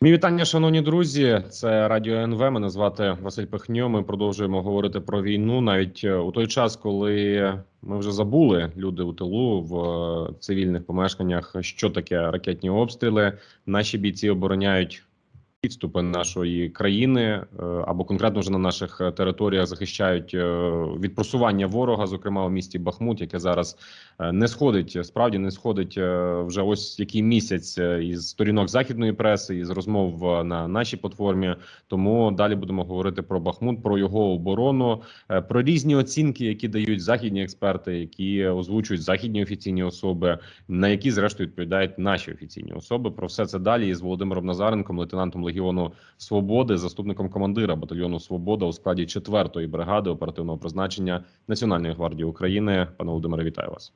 Мій вітання, шановні друзі. Це радіо НВ. Мене звати Василь Пихньо. Ми продовжуємо говорити про війну навіть е, у той час, коли ми вже забули люди у тилу в е, цивільних помешканнях, що таке ракетні обстріли. Наші бійці обороняють підступи нашої країни е, або конкретно вже на наших е, територіях захищають е, від просування ворога, зокрема у місті Бахмут, яке зараз не сходить, справді не сходить вже ось який місяць із сторінок західної преси, із розмов на нашій платформі. Тому далі будемо говорити про Бахмут, про його оборону, про різні оцінки, які дають західні експерти, які озвучують західні офіційні особи, на які зрештою відповідають наші офіційні особи. Про все це далі із Володимиром Назаренком, лейтенантом Легіону Свободи, заступником командира батальйону Свобода у складі 4-ї бригади оперативного призначення Національної гвардії України. Пане Володимире, вітаю вас.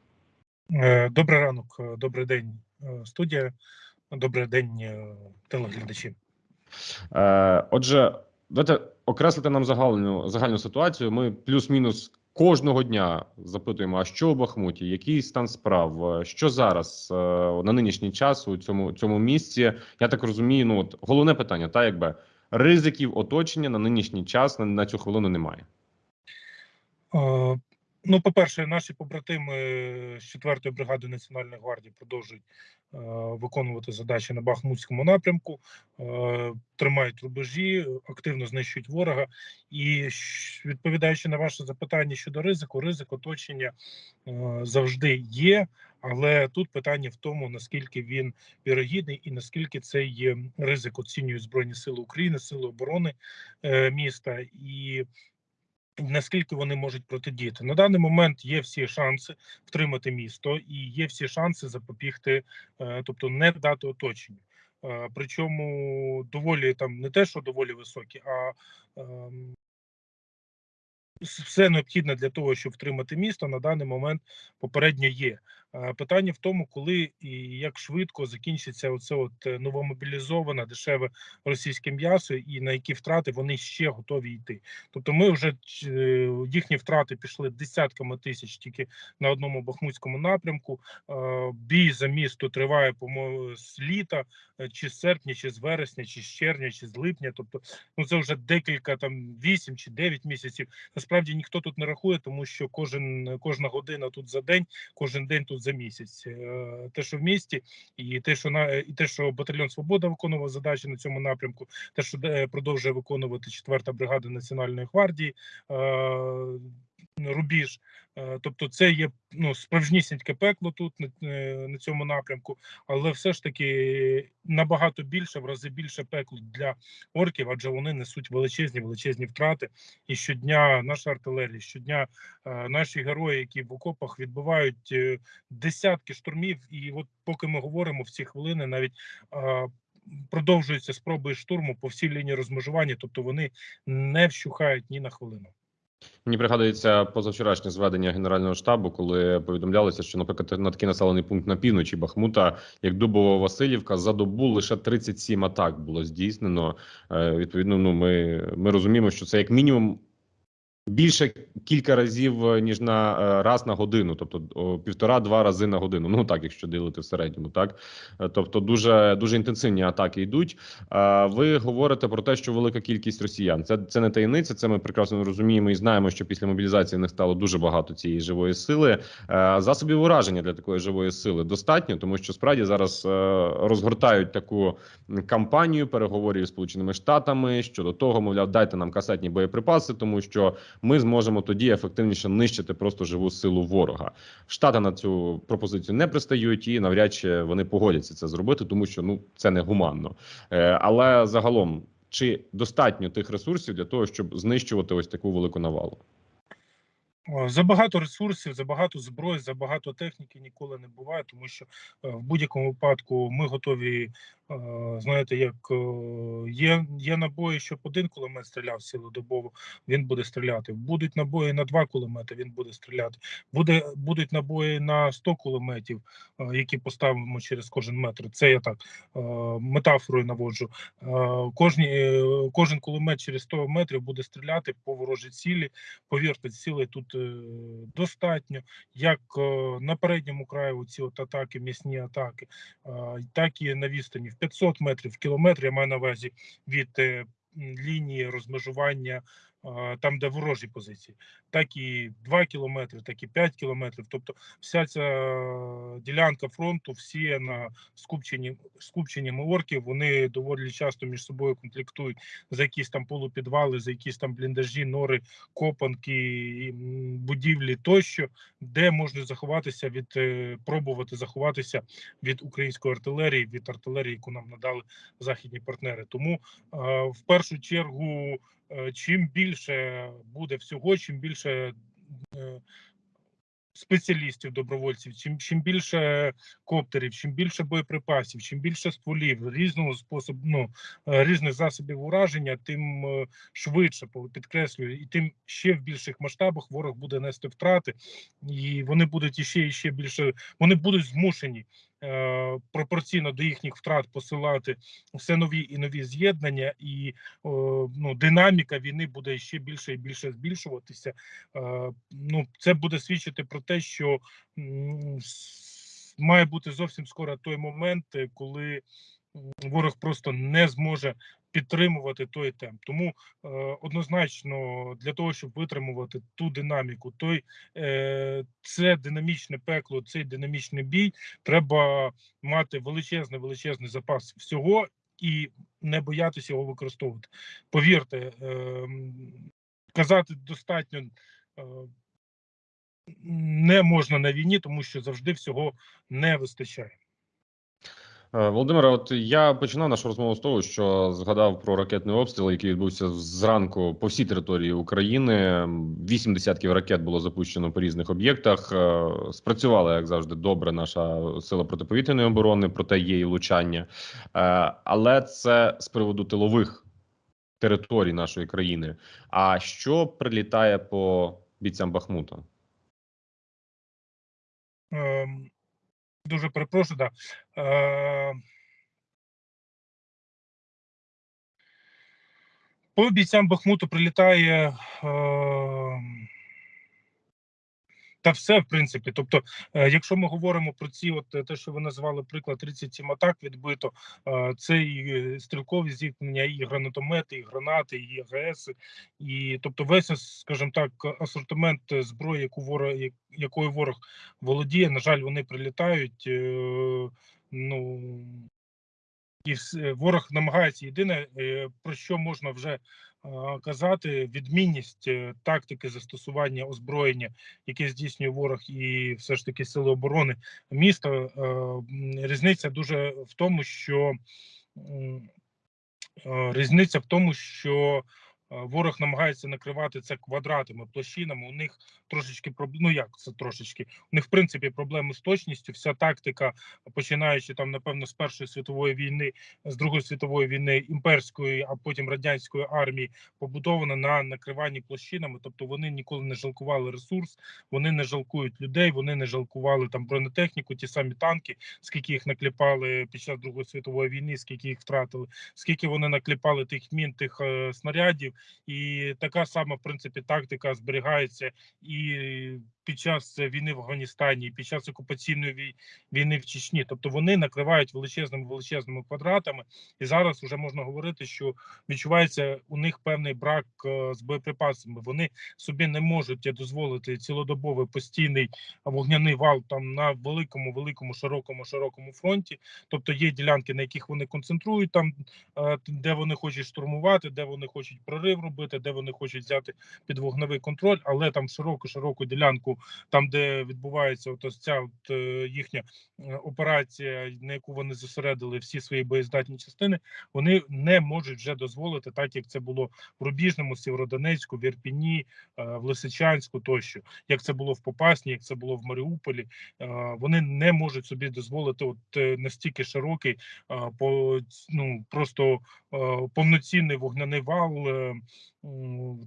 Е, Добрий ранок, е, добрий день, е, студія. Добрий день, телеглядачі. Отже, давайте окреслити нам загальну загальну ситуацію. Ми плюс-мінус кожного дня запитуємо: а що у Бахмуті, який стан справ, е, що зараз е, на нинішній час у цьому цьому місці? Я так розумію. Ну от головне питання, та якби ризиків оточення на нинішній час на, на цю хвилину немає. Ну, по-перше, наші побратими з 4-ї бригади Національної гвардії продовжують е, виконувати задачі на Бахмутському напрямку, е, тримають рубежі, активно знищують ворога. І відповідаючи на ваше запитання щодо ризику, ризик оточення е, завжди є. Але тут питання в тому, наскільки він вірогідний і наскільки цей ризик оцінюють Збройні Сили України, Сили оборони е, міста і наскільки вони можуть протидіяти. На даний момент є всі шанси втримати місто і є всі шанси запобігти, е, тобто не дати оточенню. Е, Причому доволі там не те, що доволі високі, а ем, все необхідне для того, щоб втримати місто, на даний момент попередньо є. Е, Питання в тому, коли і як швидко закінчиться оце от е, новомобілізоване дешеве російське м'ясо, і на які втрати вони ще готові йти. Тобто, ми вже е, їхні втрати пішли десятками тисяч тільки на одному бахмутському напрямку. Бій за місто триває по з літа, чи з серпня, чи з вересня, чи з червня, чи з липня. Тобто, ну це вже декілька там вісім чи дев'ять місяців. Насправді ніхто тут не рахує, тому що кожен кожна година тут за день, кожен день тут за місяць. Е, Те, що в місті, і те, що на і те, що батальйон Свобода виконував задачі на цьому напрямку, те, що е, продовжує виконувати 4-та бригада Національної гвардії. Рубіж, Е, тобто, це є ну справжнісіньке пекло тут на, е, на цьому напрямку, але все ж таки набагато більше, в рази більше пекло для орків, адже вони несуть величезні величезні втрати. І щодня наша артилерія, щодня е, наші герої, які в окопах відбивають е, десятки штурмів. І от поки ми говоримо в ці хвилини, навіть продовжуються спроби штурму по всій лінії розмежування, тобто вони не вщухають ні на хвилину. Мені пригадується позавчорашнє зведення генерального штабу, коли повідомлялося, що, наприклад, на такий населений пункт на півночі Бахмута, як Дубова Васильівка, за добу лише 37 атак було здійснено. Е, Відповідно, ну ми, ми розуміємо, що це як мінімум. Більше кілька разів е, ніж на е, раз на годину, тобто півтора-два рази на годину. Ну так, якщо ділити в середньому, так Е, тобто дуже дуже інтенсивні атаки йдуть. Ви говорите про те, що велика кількість росіян це це не таємниця. Це ми прекрасно розуміємо і знаємо, що після мобілізації в них стало дуже багато цієї живої сили. Засобів ураження для такої живої сили достатньо, тому що справді зараз розгортають таку кампанію переговорів з сполученими штатами щодо того, мовляв, дайте нам касетні боєприпаси, тому що ми зможемо тоді ефективніше нищити просто живу силу ворога. Штати на цю пропозицію не пристають і навряд чи вони погодяться це зробити, тому що ну це не гуманно. Е, Але загалом, чи достатньо тих ресурсів для того, щоб знищувати ось таку велику навалу? Забагато ресурсів, забагато зброї, забагато техніки ніколи не буває, тому що е, в будь-якому випадку ми готові. Е, Знаєте, як е, є, є набої, щоб один кулемет стріляв цілодобово, він буде стріляти. Будуть набої на два кулемети, він буде стріляти. Буде будуть набої на 100 кулеметів, е, які поставимо через кожен метр. Це я так метафорою наводжу. Кожні кожен кулемет через 100 метрів буде стріляти по ворожій цілі. Повірте, цілей тут достатньо, як на передньому краю ці от атаки, м'ясні атаки, так і на відстані 500 метрів, кілометр, я маю на увазі від е, лінії розмежування, там, де ворожі позиції, так і 2 кілометри, так і 5 кілометрів. Тобто вся ця ділянка фронту всіяна скупченням, скупченнями орків, вони доволі часто між собою конфліктують за якісь там полупідвали, за якісь там бліндажі, нори, копанки, будівлі тощо, де можна заховатися від е, пробувати заховатися від української артилерії, від артилерії, яку нам надали західні партнери. Тому е, в першу чергу, е, чим більше буде всього, чим більше е, спеціалістів, добровольців, чим чим більше коптерів, чим більше боєприпасів, чим більше стволів різного способу, ну е, різних засобів ураження, тим е, швидше підкреслюю, і тим ще в більших масштабах ворог буде нести втрати, і вони будуть іще і ще більше. Вони будуть змушені е, пропорційно до їхніх втрат посилати все нові і нові з'єднання, і ну, динаміка війни буде ще більше і більше збільшуватися. Е, ну, це буде свідчити про те, що має бути зовсім скоро той момент, е, коли ворог просто не зможе підтримувати той темп. Тому е, однозначно для того, щоб витримувати ту динаміку, той е, це динамічне пекло, цей динамічний бій, треба мати величезний величезний запас всього і не боятися його використовувати. Повірте, е, казати достатньо. е, Не можна на війні, тому що завжди всього не вистачає. Е, Володимире, от я починав нашу розмову з того, що згадав про ракетний обстріл, який відбувся зранку по всій території України. Вісім десятків ракет було запущено по різних об'єктах. Е, Спрацювала, як завжди, добре наша сила протиповітряної оборони, проте є і влучання. Е, Але це з приводу тилових територій нашої країни. А що прилітає по бійцям Бахмута? Ем, Дуже перепрошую, да. Е, По бійцям Бахмуту прилітає ем, та все, в принципі. Тобто, е, якщо ми говоримо про ці, от е, те, що ви назвали приклад 37 атак відбито, е, це і стрілкові зіткнення, і гранатомети, і гранати, і АГС, і тобто весь, скажімо так, асортимент зброї, яку ворог, якою ворог володіє, на жаль, вони прилітають. Ну і ворог намагається єдине, про що можна вже казати, відмінність е, тактики застосування озброєння, яке здійснює ворог, і все ж таки сили оборони міста. е, Різниця дуже в тому, що е, різниця в тому, що ворог намагається накривати це квадратами, площинами. У них трошечки ну як це трошечки? У них в принципі проблеми з точністю. Вся тактика, починаючи там, напевно, з Першої світової війни, з Другої світової війни, імперської, а потім радянської армії, побудована на накриванні площинами. Тобто вони ніколи не жалкували ресурс, вони не жалкують людей, вони не жалкували там бронетехніку, ті самі танки, скільки їх накліпали під час Другої світової війни, скільки їх втратили, скільки вони накліпали тих мін, тих е, снарядів, і така сама в принципі тактика зберігається і під час війни в Афганістані, під час окупаційної вій- війни в Чечні. Тобто вони накривають величезними величезними квадратами, і зараз вже можна говорити, що відчувається у них певний брак е, з боєприпасами. Вони собі не можуть дозволити цілодобовий постійний вогняний вал там на великому, великому, широкому, широкому фронті. Тобто є ділянки, на яких вони концентрують там, е, де вони хочуть штурмувати, де вони хочуть прорив робити, де вони хочуть взяти під вогневий контроль, але там широку, широку ділянку, там де відбувається от ось ця от, е, їхня е, операція, на яку вони зосередили всі свої боєздатні частини, вони не можуть вже дозволити, так як це було в Рубіжному, Сєвєродонецьку, в Ірпіні, е, в Лисичанську тощо, як це було в Попасні, як це було в Маріуполі. Вони не можуть собі дозволити от настільки широкий, по ну просто повноцінний вогняний вал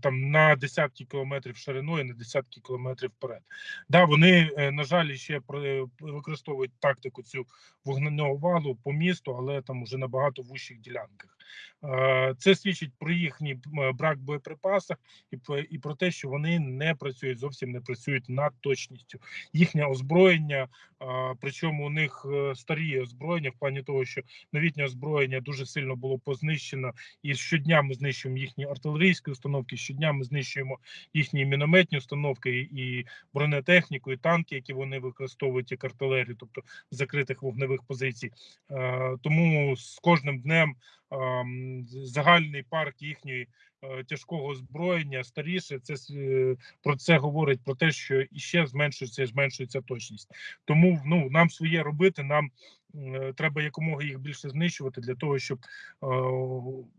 там на десятки кілометрів шириною, на десятки кілометрів вперед. Да, вони е, на жаль ще використовують тактику цю вогненного валу по місту, але там уже набагато вущих ділянках. Е, Це свідчить про їхній брак боєприпасів і про, те, що вони не працюють зовсім не працюють над точністю. Їхнє озброєння, причому у них е, старі озброєння в плані того, що новітнє озброєння дуже сильно було познищено, і щодня ми знищуємо їхні артилерійські установки. Щодня ми знищуємо їхні мінометні установки і бронетехніку, і танки, які вони використовують як артилерію, тобто закритих вогневих позицій. Е, Тому з кожним днем загальний парк їхньої е, тяжкого озброєння старіше. Це е, про це говорить про те, що іще зменшується зменшується точність. Тому ну нам своє робити. Нам е, треба якомога їх більше знищувати для того, щоб е,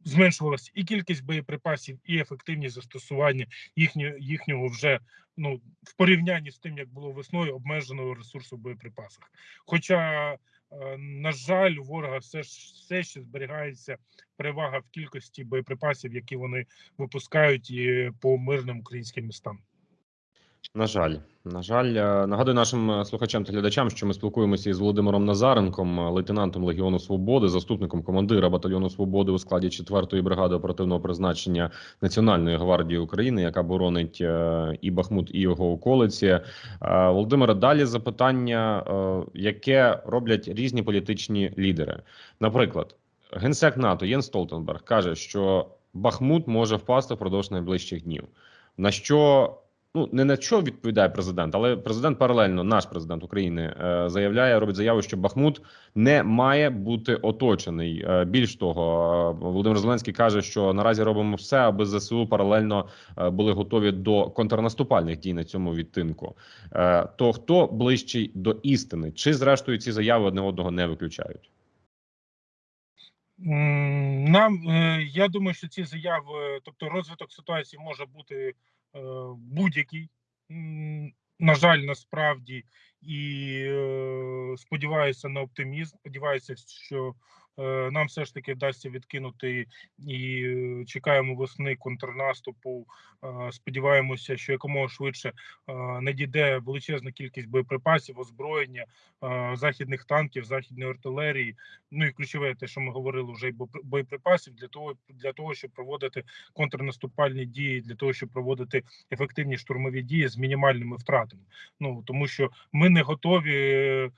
зменшувалася і кількість боєприпасів, і ефективність застосування їхнього їхнього вже ну в порівнянні з тим, як було весною, обмеженого ресурсу в боєприпасах. Хоча, на жаль, у ворога все все ще зберігається перевага в кількості боєприпасів, які вони випускають і по мирним українським містам. На жаль, на жаль, Е, нагадую нашим е, слухачам та глядачам, що ми спілкуємося із Володимиром Назаренком, е, лейтенантом Легіону Свободи, заступником командира батальйону свободи у складі 4-ї бригади оперативного призначення Національної гвардії України, яка боронить і Бахмут, і його околиці. Володимире, далі запитання, яке роблять різні політичні лідери. Наприклад, генсек НАТО Єн Столтенберг каже, що Бахмут може впасти впродовж найближчих днів. На що ну не на що відповідає президент, але президент паралельно, наш президент України, е, заявляє, робить заяву, що Бахмут не має бути оточений. Е, більш того, е, Володимир Зеленський каже, що наразі робимо все, аби ЗСУ паралельно були готові до контрнаступальних дій на цьому відтинку. То хто ближчий до істини, чи зрештою ці заяви одне одного не виключають? Нам я думаю, що ці заяви, тобто розвиток ситуації може бути будь-який. На жаль, насправді, і е, сподіваюся на оптимізм. Сподіваюся, що нам все ж таки вдасться відкинути і е, чекаємо весни контрнаступу. Е, Сподіваємося, що якомога швидше е, надійде величезна кількість боєприпасів, озброєння, е, західних танків, західної артилерії. Ну і ключове, те, що ми говорили, вже й бо- боєприпасів для того, для того, щоб проводити контрнаступальні дії, для того, щоб проводити ефективні штурмові дії з мінімальними втратами. Ну тому що ми не готові.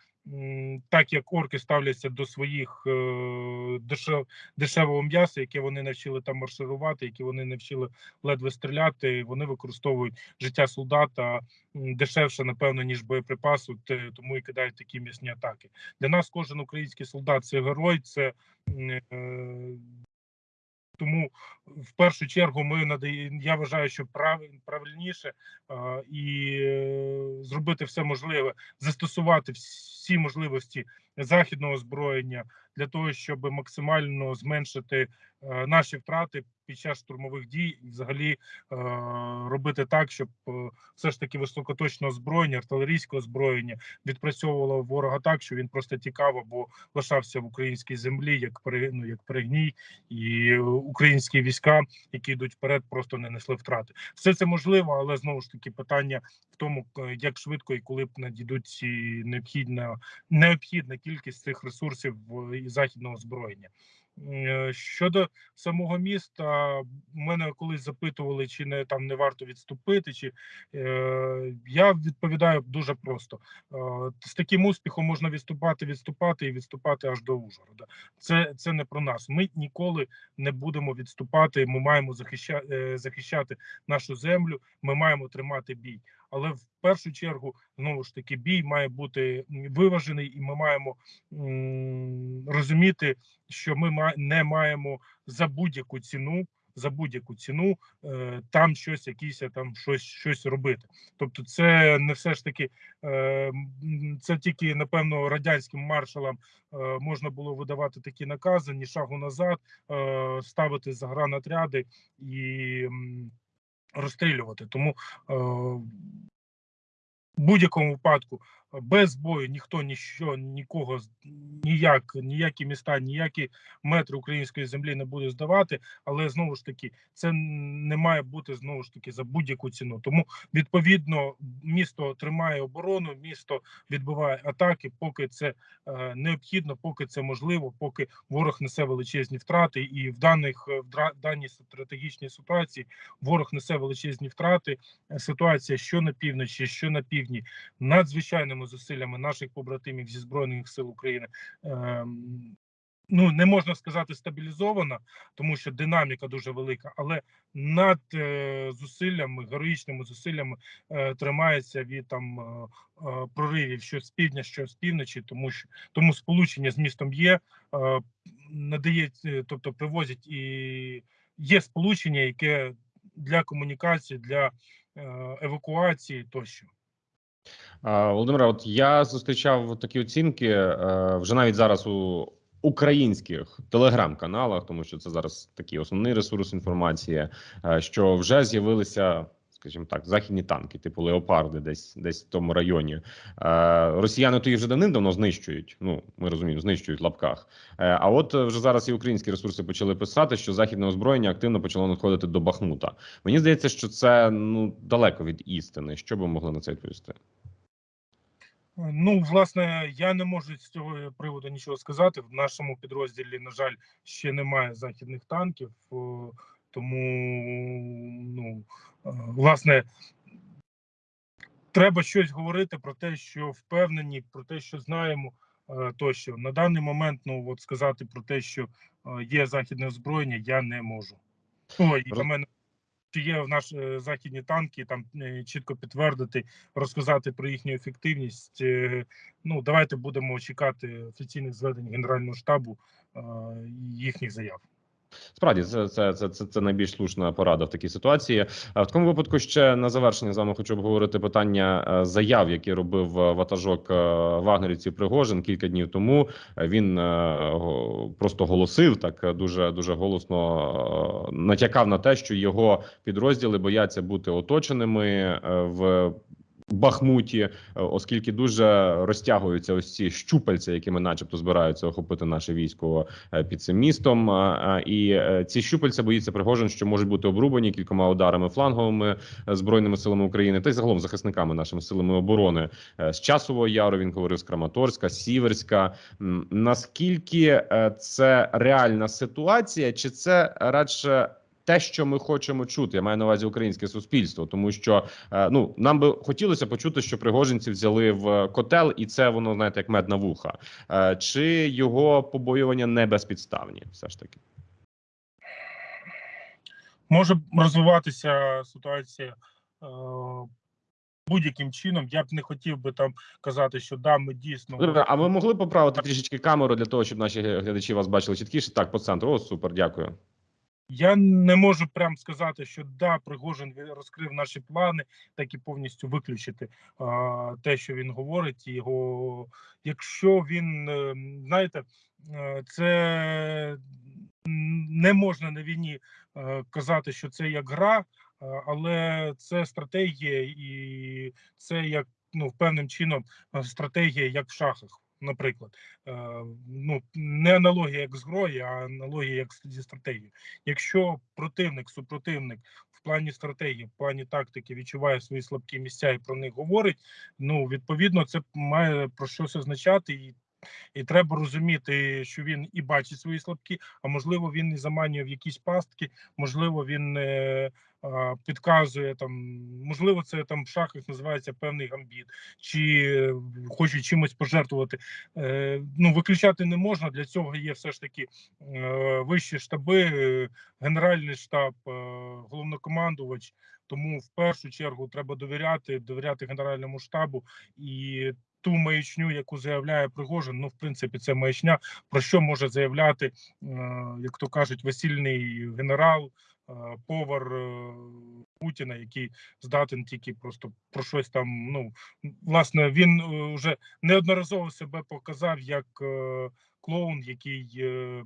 Так як орки ставляться до своїх е, дешев, дешевого м'яса, яке вони навчили там марширувати, які вони навчили ледве стріляти, вони використовують життя солдата дешевше, напевно, ніж боєприпасу, тому і кидають такі м'ясні атаки. Для нас кожен український солдат це герой, це е, тому в першу чергу ми надаємо. Я вважаю, що прав, правильніше а, і е, зробити все можливе, застосувати всі можливості західного озброєння для того, щоб максимально зменшити е, наші втрати під час штурмових дій, взагалі е, робити так, щоб е, все ж таки високоточне озброєння, артилерійське озброєння відпрацьовувало ворога так, що він просто тікав або лишався в українській землі, як пере- ну, як перегній, і українські війська, які йдуть вперед, просто не несли втрати. Все це можливо, але знову ж таки питання в тому, е, як швидко і коли б надійдуть ці необхідна необхідна кількість цих ресурсів і західного озброєння. Е, Щодо самого міста, мене колись запитували, чи не там не варто відступити, чи е, я відповідаю дуже просто: Е, з таким успіхом можна відступати, відступати і відступати аж до Ужгорода. Це це не про нас. Ми ніколи не будемо відступати. Ми маємо захищати, захищати нашу землю. Ми маємо тримати бій. Але в першу чергу знову ж таки бій має бути виважений, і ми маємо розуміти, що ми не маємо за будь-яку ціну. За будь-яку ціну е, там щось, якісь там щось, щось робити. Тобто, це не все ж таки, е, це тільки напевно радянським маршалам е, можна було видавати такі накази, ні шагу назад, е, ставити загранатряди і розстрілювати. Тому е, в будь-якому випадку без бою ніхто ніщо нікого ніяк, ніякі міста, ніякі метри української землі не буде здавати. Але знову ж таки, це не має бути знову ж таки за будь-яку ціну. Тому відповідно місто тримає оборону, місто відбиває атаки, поки це е, необхідно, поки це можливо, поки ворог несе величезні втрати, і в даних е, в даній стратегічній ситуації ворог несе величезні втрати. Ситуація, що на півночі, що на півдні, надзвичайними зусиллями наших побратимів зі збройних сил України. ем, Ну, не можна сказати стабілізована, тому що динаміка дуже велика, але над е, зусиллями, героїчними зусиллями е, тримається від там е, проривів, що з півдня, що з півночі, тому що тому сполучення з містом є, надає, тобто привозять і є сполучення, яке для комунікації, для евакуації тощо. А, Володимире, от я зустрічав такі оцінки е, вже навіть зараз у українських телеграм-каналах, тому що це зараз такий основний ресурс інформації, е, що вже з'явилися. Скажімо так, західні танки, типу леопарди, десь десь в тому районі. Е, росіяни то їх вже давним-давно знищують. Ну ми розуміємо, знищують в лапках. Е, а от е, вже зараз і українські ресурси почали писати, що західне озброєння активно почало надходити до Бахмута. Мені здається, що це ну далеко від істини. Що б ви могли на це відповісти? Ну, власне, я не можу з цього приводу нічого сказати. В нашому підрозділі, на жаль, ще немає західних танків, о, тому ну е, власне. Треба щось говорити про те, що впевнені, про те, що знаємо е, тощо. На даний момент, ну от сказати про те, що е, є західне озброєння, я не можу. Ой, і для мене чи є в наш західні танки, там чітко підтвердити, розказати про їхню ефективність. Ну, давайте будемо чекати офіційних зведень Генерального штабу і їхніх заяв. Справді, це, це, це, це, це найбільш слушна порада в такій ситуації. В такому випадку ще на завершення з вами хочу обговорити питання е, заяв, які робив е, ватажок е, вагнерівців Пригожин кілька днів тому. Він просто голосив так дуже дуже голосно натякав на те, що його підрозділи бояться бути оточеними в. Бахмуті, е, оскільки дуже розтягуються ось ці щупальця, якими, начебто, збираються охопити наше військо е, під цим містом. І е, ці щупальця боїться Пригожин, що можуть бути обрубані кількома ударами фланговими збройними силами України та й загалом захисниками нашими силами оборони з часового яру. Він говорив з Краматорська, Сіверська. Наскільки це реальна ситуація, чи це радше? Те, що ми хочемо чути, я маю на увазі українське суспільство, тому що е, ну нам би хотілося почути, що пригожинці взяли в котел, і це воно знаєте як мед на вуха. Е, Чи його побоювання не безпідставні? Все ж таки. Може розвиватися ситуація е, будь-яким чином. Я б не хотів би там казати, що да, ми дійсно Добре, А ви могли поправити трішечки камеру для того, щоб наші глядачі вас бачили чіткіше? Так, по центру. О, супер, дякую. Я не можу прям сказати, що да, Пригожин розкрив наші плани, так і повністю виключити а, те, що він говорить. Його, якщо він е, знаєте, е, це не можна на війні е, казати, що це як гра, але це стратегія, і це як ну певним чином стратегія, як в шахах. Наприклад, Е, ну не аналогія як з грою, а аналогія як зі стратегією. Якщо противник, супротивник в плані стратегії, в плані тактики відчуває свої слабкі місця і про них говорить, ну відповідно, це має про щось означати, і, і треба розуміти, що він і бачить свої слабкі, а можливо, він і заманює в якісь пастки, можливо, він е, підказує там, можливо, це там в шахах називається певний гамбіт, чи е, хоче чимось пожертвувати. Е, ну виключати не можна. Для цього є все ж таки е, вищі штаби, генеральний штаб, головнокомандувач. Тому в першу чергу треба довіряти, довіряти генеральному штабу і ту маячню, яку заявляє Пригожин. Ну, в принципі, це маячня. Про що може заявляти, як то кажуть, весільний генерал, повар е, Путіна, який здатен тільки просто про щось там. Ну власне, він е, вже неодноразово себе показав як е, клоун, який е,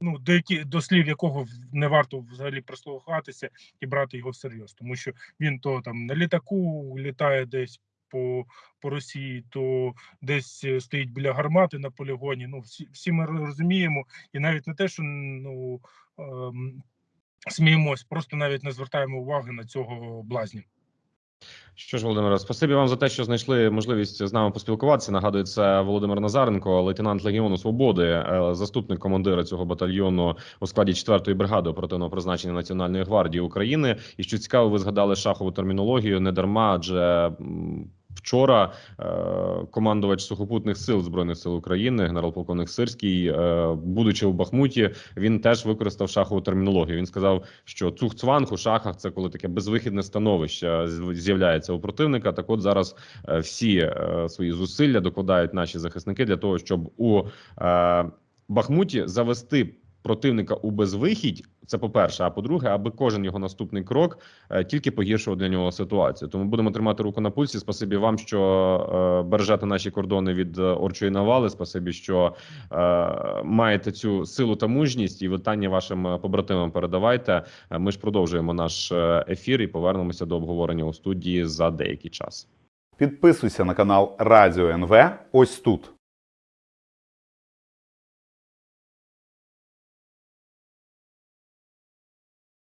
ну до які до слів якого не варто взагалі прислухатися і брати його всерйоз, тому що він то там на літаку літає десь по, по Росії, то десь е, стоїть біля гармати на полігоні. Ну, всі, всі ми розуміємо, і навіть не те, що ну ем, сміємось, просто навіть не звертаємо уваги на цього блазня. Що ж, Володимире, спасибі вам за те, що знайшли можливість з нами поспілкуватися. Нагадую, це Володимир Назаренко, лейтенант Легіону Свободи, е, заступник командира цього батальйону у складі 4-ї бригади оперативного призначення Національної гвардії України. І що цікаво, ви згадали шахову термінологію не дарма, адже вчора е, командувач сухопутних сил збройних сил України, генерал-полковник Сирський, е, будучи у Бахмуті, він теж використав шахову термінологію. Він сказав, що цухцванг у шахах це коли таке безвихідне становище з'являється у противника. Так, от зараз е, всі свої зусилля докладають наші захисники для того, щоб у Бахмуті завести. Противника у безвихідь, це по-перше. А по-друге, аби кожен його наступний крок е, тільки погіршував для нього ситуацію. Тому будемо тримати руку на пульсі. Спасибі вам, що е, бережете наші кордони від е, орчої навали. Спасибі, що маєте цю силу та мужність і вітання вашим побратимам передавайте. Ми ж продовжуємо наш ефір і повернемося до обговорення у студії за деякий час. Підписуйся на канал Радіо НВ ось тут.